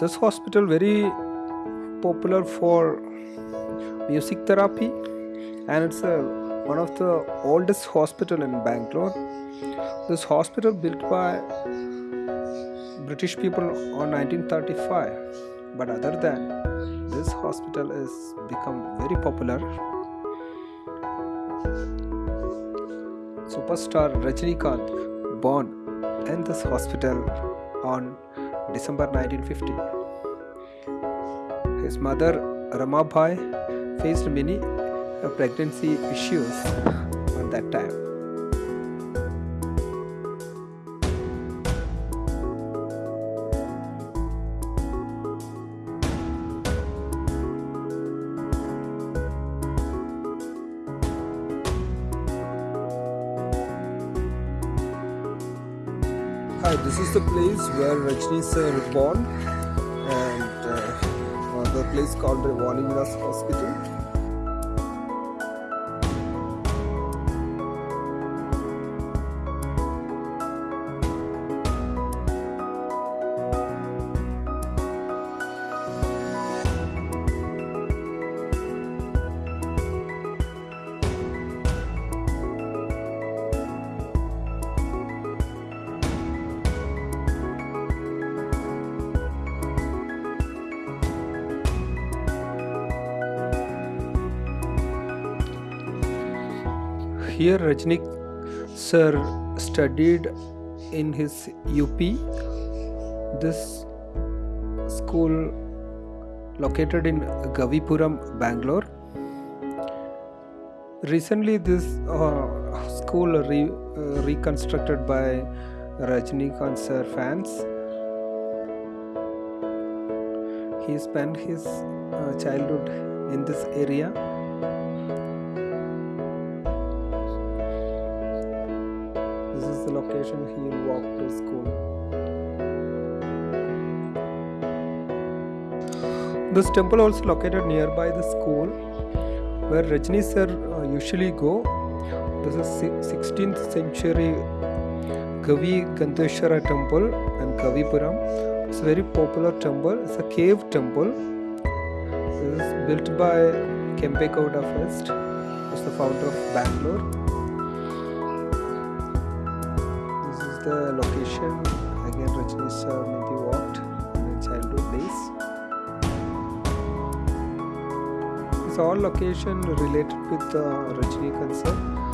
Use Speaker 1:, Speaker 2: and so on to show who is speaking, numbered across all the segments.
Speaker 1: this hospital very popular for music therapy and it's a, one of the oldest hospital in bangalore. This hospital built by british people on 1935 but other than this hospital is become very popular. Superstar rajinikanth born in this hospital on December 1950. His mother Ramabai faced many pregnancy issues at that time. This is the place where Rajni sir born and uh, the place called the Vanivilas Hospital. Here Rajnik sir studied in his UP. This school located in Gavipuram, Bangalore. Recently, this uh, school re- uh, reconstructed by Rajnikant sir fans. He spent his uh, childhood in this area. The location he will walk to school. This temple also located nearby the school where Rajni sir uh, usually go. This is 16th century Kavi Gandheshwara temple and Gavipuram. It's a very popular temple. It's a cave temple. This is built by Kempe Gowda first. Who's the founder of Bangalore. The location. Again, Rajni sir maybe walked in his childhood days. It's all location related with uh, Rajnikant sir.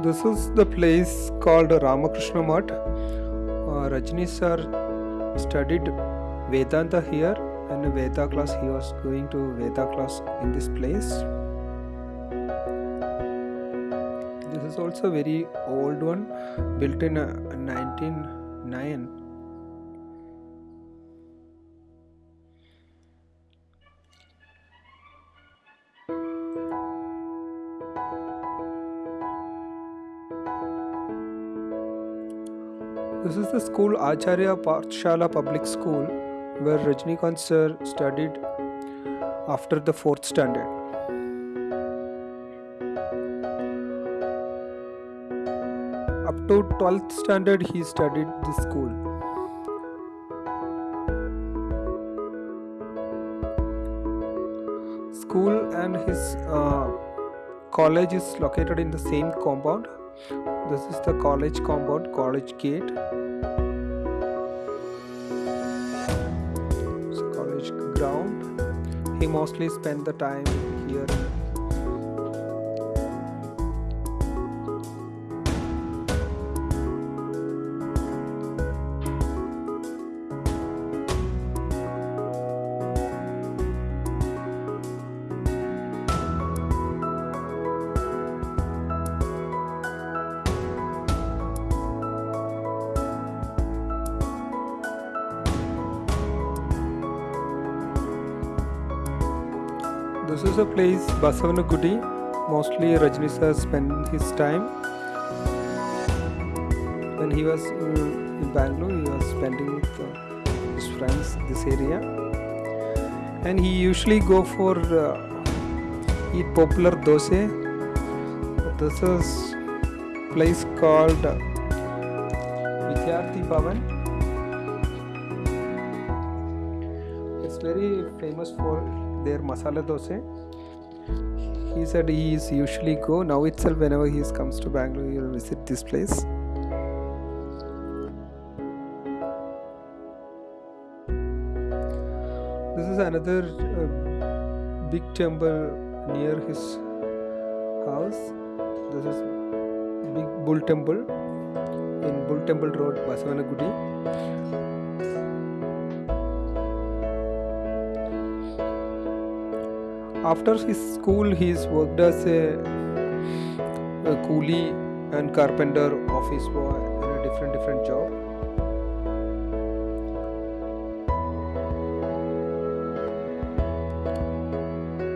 Speaker 1: This is the place called Ramakrishna Mutt. Uh, Rajni sir studied Vedanta here and Veda class he was going to Veda class in this place. This is also very old one built in uh, 1909. This is the school Acharya Pathshala Public School where Rajnikant sir studied after the fourth standard. Up to 12th standard he studied this school. School and his uh, college is located in the same compound. This is the college compound, college gate. College ground. He mostly spent the time here. This is a place Basavanagudi. Mostly Rajni sir spent his time. When he was uh, in Bangalore, he was spending with uh, his friends this area, and he usually go for uh, eat popular dosa. This is place called Vidyarthi Bhavan. It's very famous for their masala dosa. He said he is usually go now itself whenever he comes to Bangalore he will visit this place. This is another uh, big temple near his house. This is big bull temple in Bull Temple Road, Basavanagudi. After his school, he's worked as a, a coolie and carpenter, office boy, in a different different job.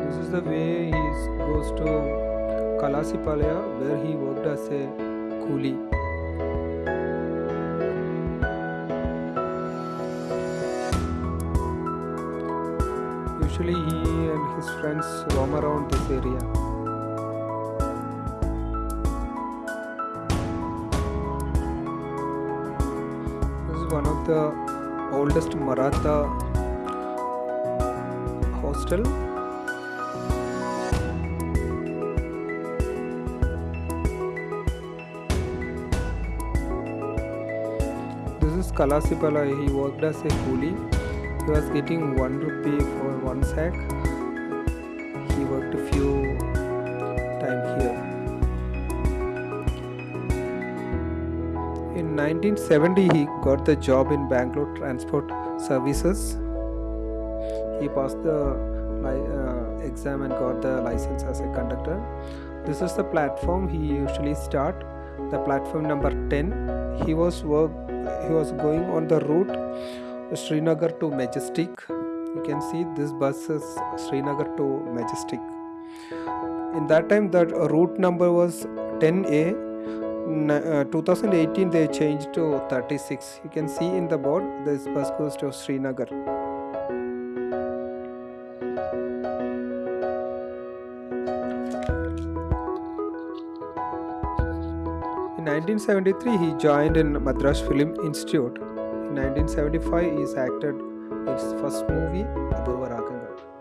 Speaker 1: This is the way he goes to Kalasipalaya, where he worked as a coolie. Usually, he and his friends roam around this area. This is one of the oldest Maratha hostel. This is Kalasipala. He worked as a coolie. He was getting one rupee for one sack. Worked a few time here. In 1970, he got the job in Bangalore Transport Services. He passed the uh, exam and got the license as a conductor. This is the platform he usually start. The platform number 10. He was work. He was going on the route Srinagar to Majestic. You can see this bus is Srinagar to Majestic. In that time, that route number was 10A uh, 2018 they changed to 36. You can see in the board this bus goes to Srinagar. In 1973, he joined in Madras Film Institute. In 1975, he is acted తెలుసు first movie అబ్బురు వరాకం గారు